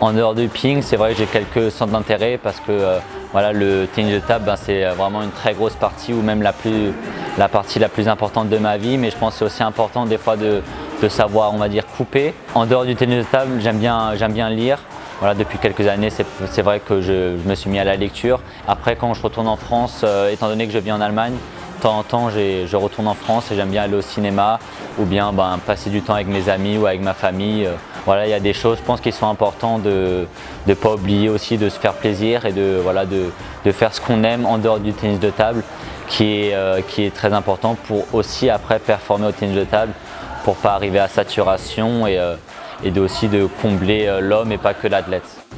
En dehors du ping, c'est vrai que j'ai quelques centres d'intérêt parce que euh, voilà, le tennis de table, ben, c'est vraiment une très grosse partie ou même la, plus, la partie la plus importante de ma vie. Mais je pense que c'est aussi important des fois de, de, savoir, on va dire, couper. En dehors du tennis de table, j'aime bien, bien lire. Voilà, depuis quelques années, c'est vrai que je, je, me suis mis à la lecture. Après, quand je retourne en France, euh, étant donné que je vis en Allemagne, de temps en temps, je retourne en France et j'aime bien aller au cinéma ou bien ben, passer du temps avec mes amis ou avec ma famille. Euh, voilà, il y a des choses, je pense, qui sont importantes de ne pas oublier aussi de se faire plaisir et de, voilà, de, de faire ce qu'on aime en dehors du tennis de table qui est, euh, qui est très important pour aussi après performer au tennis de table pour pas arriver à saturation et, euh, et aussi de combler euh, l'homme et pas que l'athlète.